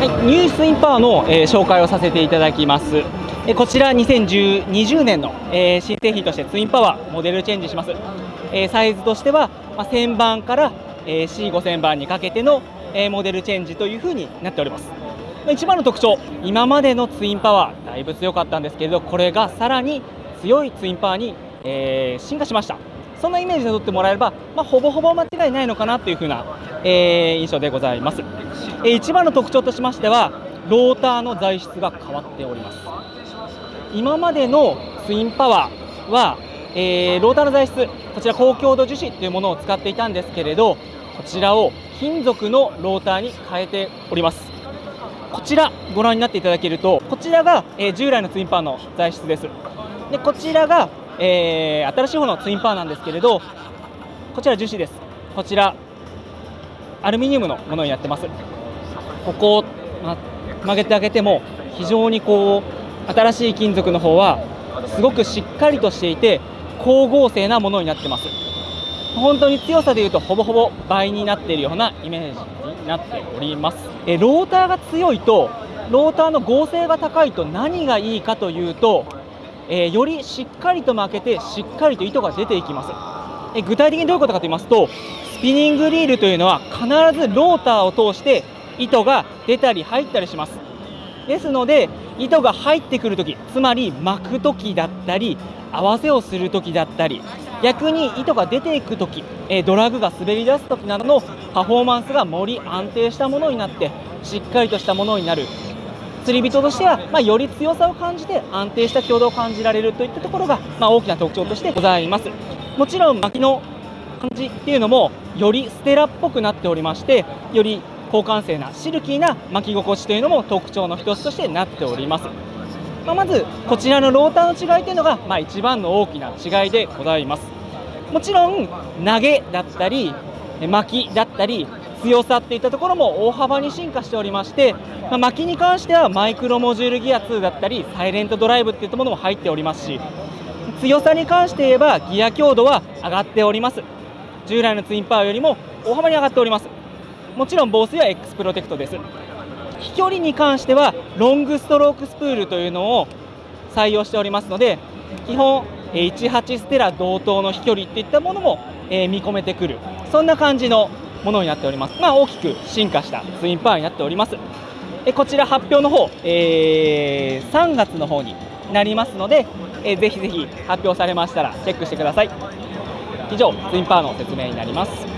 はい、ニュースインパーの、えー紹介をさせていただきます。えこちら2020年の、えー新製品としてツインパワーモデルチェンジします。えーサイズとしては、まあ、1000番から、え C5000 番にかけての、えモデルチェンジというふうになっております。一番の特徴、今までのツインパワー、だいぶ強かったんですけれど、これがさらに強いツインパワーに、え進化しました。そんなイメージで取ってもらえれば、まあ、ほぼほぼ間違いないのかなというふうな、えー印象でございます。えー一番の特徴としましては、ローターの材質が変わっております。今までのツインパワーは、えーローターの材質、こちら高強度樹脂というものを使っていたんですけれど、こちらを金属のローターに変えております。こちらご覧になっていただけると、こちらが、え従来のツインパワーの材質です。でこちらが、えー新しい方のツインパワーなんですけれど、こちら樹脂です。こちらアルミニウムのものになってます。ここを、ま、曲げてあげても非常にこう新しい金属の方はすごくしっかりとしていて光合成なものになってます。本当に強さでいうとほぼほぼ倍になっているようなイメージになっております。えローターが強いとローターの合成が高いと何がいいかというと、えーよりしっかりと巻けてしっかりと糸が出ていきます。え具体的にどういうことかと言いますとスピニングリールというのは必ずローターを通して糸が出たり入ったりしますですので糸が入ってくるときつまり巻くときだったり合わせをするときだったり逆に糸が出ていくときえドラグが滑り出すときなどのパフォーマンスがより安定したものになってしっかりとしたものになる釣り人としては、まあ、より強さを感じて安定した強度を感じられるといったところが、まあ、大きな特徴としてございます。もちろん巻きの感じっていうのもよりステラっぽくなっておりましてより高感性なシルキーな巻き心地というのも特徴の一つとしてなっております、まあ、まずこちらのローターの違いというのが、まあ、一番の大きな違いでございます。もちろん投げだったり巻きだったり強さっていったところも大幅に進化しておりまして、まあ、巻きに関してはマイクロモジュールギア2だったりサイレントドライブっていったものも入っておりますし強さに関して言えばギア強度は上がっております。従来のツインパワーよりも大幅に上がっております。もちろん防水は X プロテクトです。飛距離に関してはロングストロークスプールというのを採用しておりますので基本え18ステラ同等の飛距離っていったものも見込めてくる。そんな感じのものになっております。まあ大きく進化したツインパワーになっております。えこちら発表の方、えー3月の方になりますので、えーぜひぜひ発表されましたらチェックしてください。以上ツインパワーの説明になります。